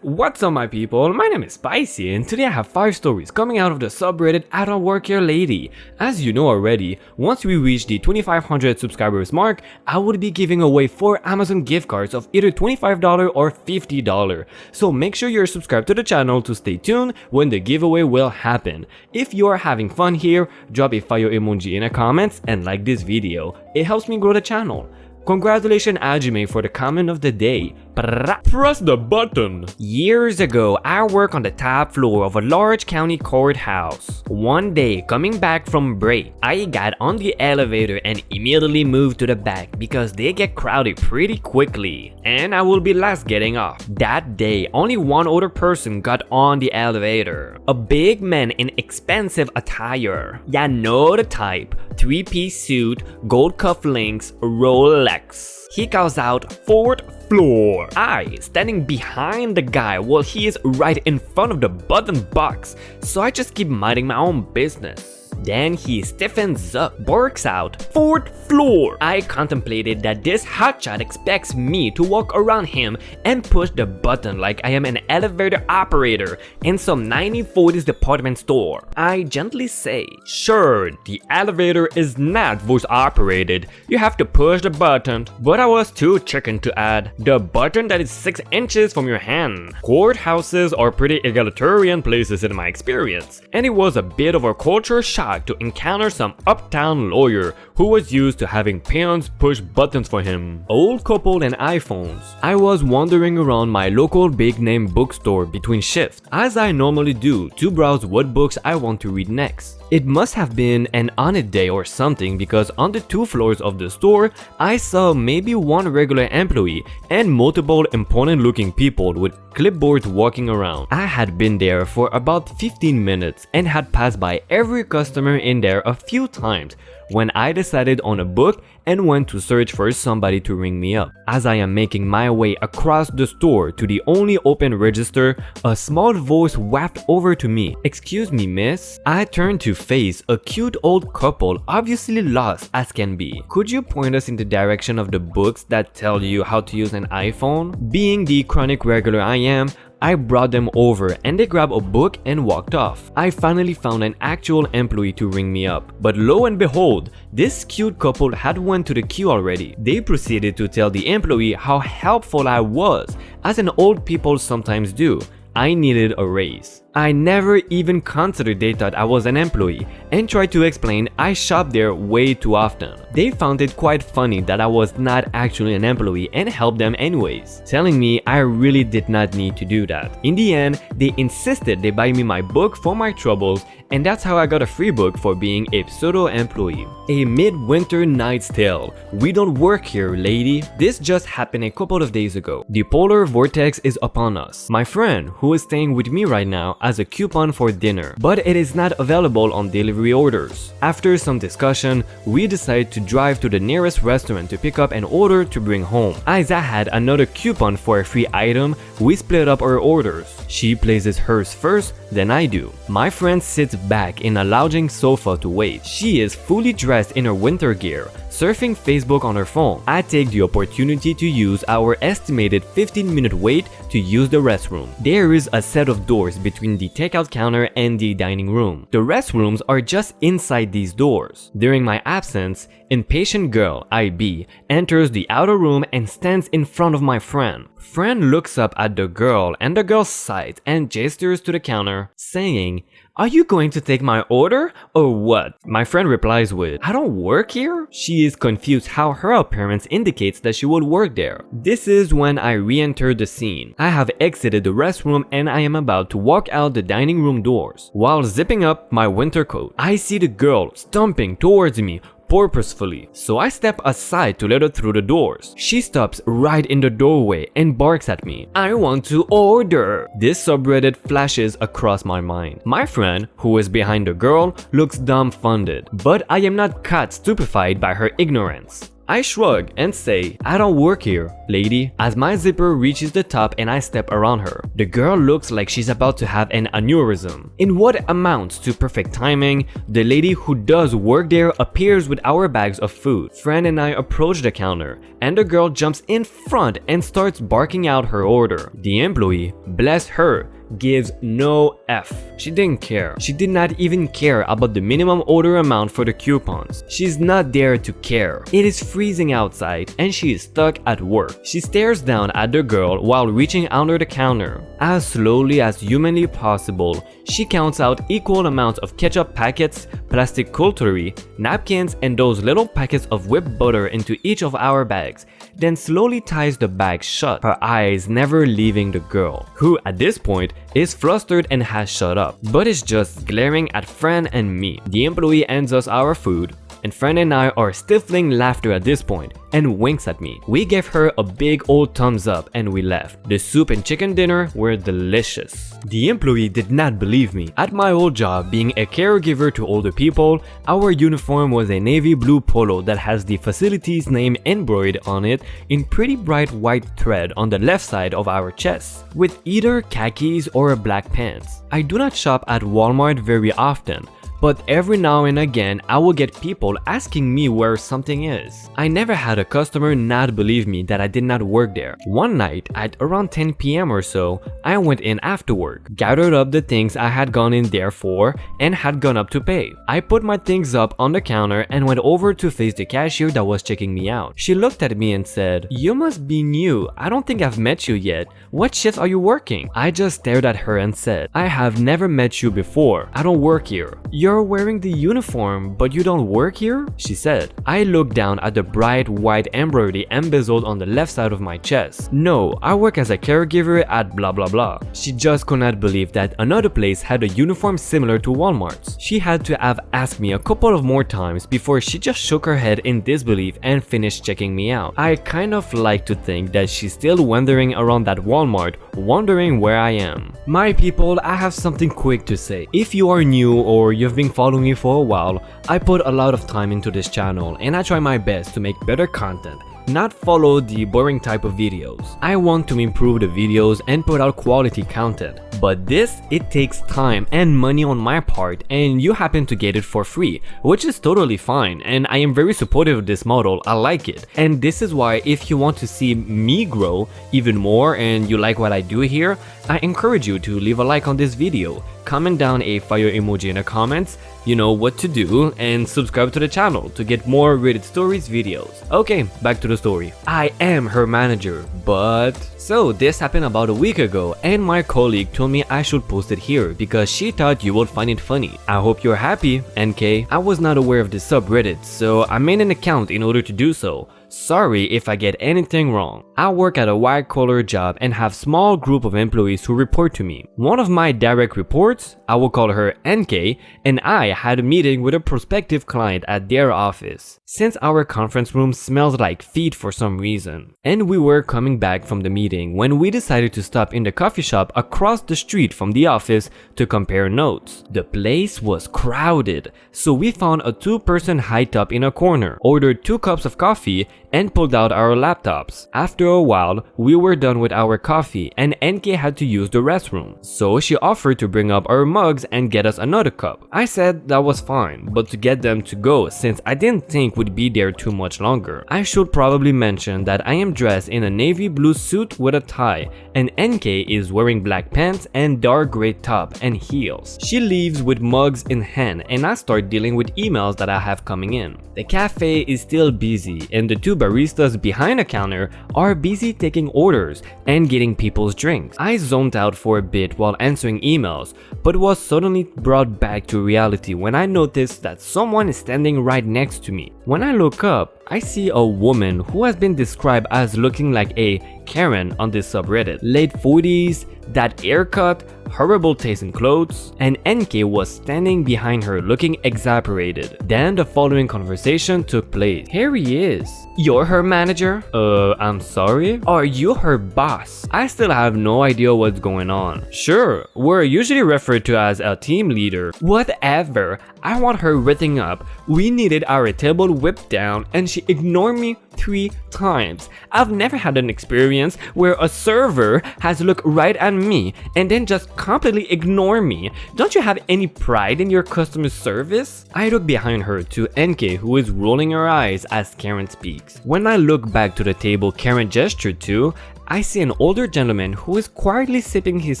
What's up my people, my name is Spicy and today I have 5 stories coming out of the subreddit I don't work here lady. As you know already, once we reach the 2500 subscribers mark, I would be giving away 4 Amazon gift cards of either $25 or $50. So make sure you're subscribed to the channel to stay tuned when the giveaway will happen. If you are having fun here, drop a fire emoji in the comments and like this video, it helps me grow the channel. Congratulations Ajime for the comment of the day. Press the button. Years ago, I worked on the top floor of a large county courthouse. One day, coming back from break, I got on the elevator and immediately moved to the back because they get crowded pretty quickly. And I will be last getting off. That day, only one other person got on the elevator. A big man in expensive attire. Yeah, know the type. Three-piece suit, gold cufflinks, Rolex. He calls out, fourth floor. I, standing behind the guy while he is right in front of the button box, so I just keep minding my own business. Then he stiffens up, barks out, fourth floor. I contemplated that this hotshot expects me to walk around him and push the button like I am an elevator operator in some 1940s department store. I gently say, sure, the elevator is not voice operated. You have to push the button. But I was too chicken to add, the button that is 6 inches from your hand. Courthouses are pretty egalitarian places in my experience, and it was a bit of a culture shock to encounter some uptown lawyer who was used to having peons push buttons for him. Old couple and iPhones. I was wandering around my local big name bookstore between shifts, as I normally do to browse what books I want to read next. It must have been an on it day or something because on the two floors of the store, I saw maybe one regular employee and multiple important looking people with clipboards walking around. I had been there for about 15 minutes and had passed by every customer in there a few times when I decided on a book and went to search for somebody to ring me up. As I am making my way across the store to the only open register, a small voice wafted over to me. Excuse me miss? I turned to face a cute old couple obviously lost as can be. Could you point us in the direction of the books that tell you how to use an iPhone? Being the chronic regular I am, I brought them over and they grabbed a book and walked off. I finally found an actual employee to ring me up. But lo and behold, this cute couple had went to the queue already. They proceeded to tell the employee how helpful I was, as an old people sometimes do. I needed a raise. I never even considered they thought I was an employee and tried to explain I shop there way too often. They found it quite funny that I was not actually an employee and helped them anyways, telling me I really did not need to do that. In the end, they insisted they buy me my book for my troubles and that's how I got a free book for being a pseudo-employee. A midwinter night's tale. We don't work here, lady. This just happened a couple of days ago. The polar vortex is upon us. My friend, who is staying with me right now, as a coupon for dinner, but it is not available on delivery orders. After some discussion, we decided to drive to the nearest restaurant to pick up an order to bring home. As I had another coupon for a free item, we split up our orders. She places hers first, then I do. My friend sits back in a lounging sofa to wait. She is fully dressed in her winter gear, surfing Facebook on her phone. I take the opportunity to use our estimated 15 minute wait to use the restroom. There is a set of doors between the takeout counter and the dining room. The restrooms are just inside these doors. During my absence, impatient girl, IB, enters the outer room and stands in front of my friend. Friend looks up at the girl and the girl's sighs and gestures to the counter, saying, are you going to take my order or what? My friend replies with, I don't work here? She is confused how her appearance indicates that she would work there. This is when I re-enter the scene. I have exited the restroom and I am about to walk out the dining room doors. While zipping up my winter coat, I see the girl stomping towards me purposefully, so I step aside to let her through the doors. She stops right in the doorway and barks at me. I want to order! This subreddit flashes across my mind. My friend, who is behind the girl, looks dumbfounded, but I am not caught stupefied by her ignorance. I shrug and say, I don't work here, lady, as my zipper reaches the top and I step around her. The girl looks like she's about to have an aneurysm. In what amounts to perfect timing, the lady who does work there appears with our bags of food. Fran and I approach the counter, and the girl jumps in front and starts barking out her order. The employee, bless her, gives no F. She didn't care. She did not even care about the minimum order amount for the coupons. She's not there to care. It is freezing outside and she is stuck at work. She stares down at the girl while reaching under the counter. As slowly as humanly possible, she counts out equal amounts of ketchup packets, plastic cutlery, napkins, and those little packets of whipped butter into each of our bags, then slowly ties the bag shut, her eyes never leaving the girl, who at this point is flustered and has shut up, but is just glaring at Fran and me. The employee hands us our food, and Fran and I are stifling laughter at this point and winks at me. We give her a big old thumbs up and we left. The soup and chicken dinner were delicious. The employee did not believe me. At my old job, being a caregiver to older people, our uniform was a navy blue polo that has the facility's name embroidered on it in pretty bright white thread on the left side of our chest, with either khakis or black pants. I do not shop at Walmart very often, but every now and again I will get people asking me where something is. I never had a customer not believe me that I did not work there. One night at around 10 pm or so, I went in after work, gathered up the things I had gone in there for and had gone up to pay. I put my things up on the counter and went over to face the cashier that was checking me out. She looked at me and said, you must be new, I don't think I've met you yet. What shift are you working? I just stared at her and said, I have never met you before, I don't work here. You're you're wearing the uniform, but you don't work here? She said. I looked down at the bright white embroidery embezzled on the left side of my chest. No, I work as a caregiver at blah blah blah. She just could not believe that another place had a uniform similar to Walmart's. She had to have asked me a couple of more times before she just shook her head in disbelief and finished checking me out. I kind of like to think that she's still wandering around that Walmart, wondering where I am. My people, I have something quick to say. If you are new or you've been following me for a while, I put a lot of time into this channel and I try my best to make better content not follow the boring type of videos. I want to improve the videos and put out quality content. But this, it takes time and money on my part and you happen to get it for free, which is totally fine and I am very supportive of this model, I like it. And this is why if you want to see me grow even more and you like what I do here, I encourage you to leave a like on this video, comment down a fire emoji in the comments, you know what to do, and subscribe to the channel to get more Reddit Stories videos. Okay, back to the story. I am her manager, but... So this happened about a week ago and my colleague told me I should post it here because she thought you would find it funny. I hope you're happy, NK. I was not aware of this subreddit, so I made an account in order to do so. Sorry if I get anything wrong. I work at a white collar job and have small group of employees who report to me. One of my direct reports, I will call her NK, and I had a meeting with a prospective client at their office. Since our conference room smells like feet for some reason. And we were coming back from the meeting when we decided to stop in the coffee shop across the street from the office to compare notes. The place was crowded, so we found a two-person high top in a corner, ordered two cups of coffee and pulled out our laptops. After a while, we were done with our coffee and NK had to use the restroom. So she offered to bring up our mugs and get us another cup. I said that was fine, but to get them to go since I didn't think would be there too much longer. I should probably mention that I am dressed in a navy blue suit with a tie and NK is wearing black pants and dark gray top and heels. She leaves with mugs in hand and I start dealing with emails that I have coming in. The cafe is still busy and the two baristas behind the counter are busy taking orders and getting people's drinks. I zoned out for a bit while answering emails, but was suddenly brought back to reality when I noticed that someone is standing right next to me. When I look up, I see a woman who has been described as looking like a Karen on this subreddit. Late 40s, that haircut, horrible taste in clothes, and NK was standing behind her looking exasperated. Then the following conversation took place. Here he is. You're her manager? Uh, I'm sorry? Are you her boss? I still have no idea what's going on. Sure, we're usually referred to as a team leader. Whatever, I want her ripping up. We needed our table whipped down and she ignored me three times. I've never had an experience where a server has looked right at me and then just completely ignore me. Don't you have any pride in your customer service? I look behind her to NK who is rolling her eyes as Karen speaks. When I look back to the table Karen gestured to, I see an older gentleman who is quietly sipping his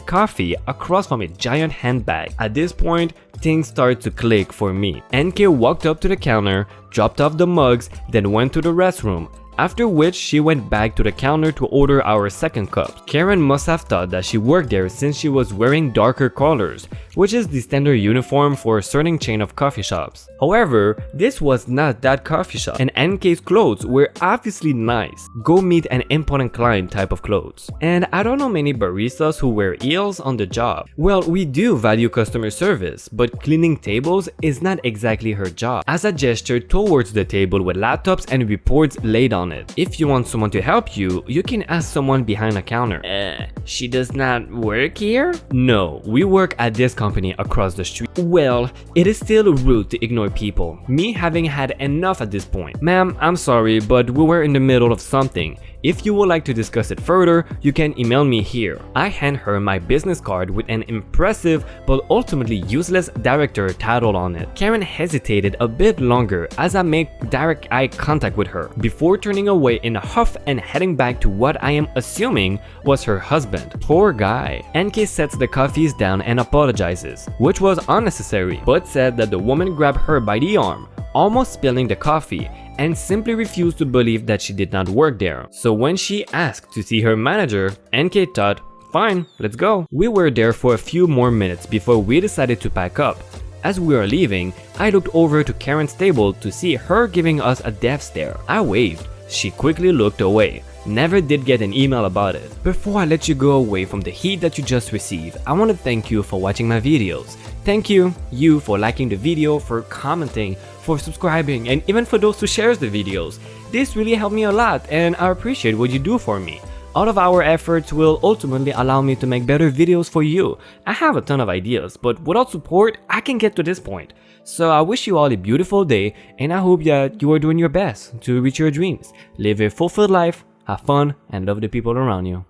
coffee across from a giant handbag. At this point, things start to click for me. NK walked up to the counter, dropped off the mugs, then went to the restroom after which she went back to the counter to order our second cup. Karen must have thought that she worked there since she was wearing darker colors, which is the standard uniform for a certain chain of coffee shops. However, this was not that coffee shop and NK's clothes were obviously nice, go meet an important client type of clothes. And I don't know many baristas who wear eels on the job. Well, we do value customer service, but cleaning tables is not exactly her job. As a gesture towards the table with laptops and reports laid on it. If you want someone to help you, you can ask someone behind a counter. Uh, she does not work here? No, we work at this company across the street. Well, it is still rude to ignore people, me having had enough at this point. Ma'am, I'm sorry, but we were in the middle of something. If you would like to discuss it further, you can email me here. I hand her my business card with an impressive but ultimately useless director title on it. Karen hesitated a bit longer as I make direct eye contact with her before turning away in a huff and heading back to what I am assuming was her husband. Poor guy. NK sets the coffees down and apologizes, which was unnecessary, but said that the woman grabbed her by the arm, almost spilling the coffee and simply refused to believe that she did not work there. So when she asked to see her manager, NK thought, fine, let's go. We were there for a few more minutes before we decided to pack up. As we were leaving, I looked over to Karen's table to see her giving us a death stare. I waved. She quickly looked away. Never did get an email about it. Before I let you go away from the heat that you just received, I want to thank you for watching my videos. Thank you, you for liking the video, for commenting, for subscribing, and even for those who shares the videos. This really helped me a lot and I appreciate what you do for me. All of our efforts will ultimately allow me to make better videos for you. I have a ton of ideas, but without support, I can get to this point. So I wish you all a beautiful day and I hope that you are doing your best to reach your dreams. Live a fulfilled life, have fun, and love the people around you.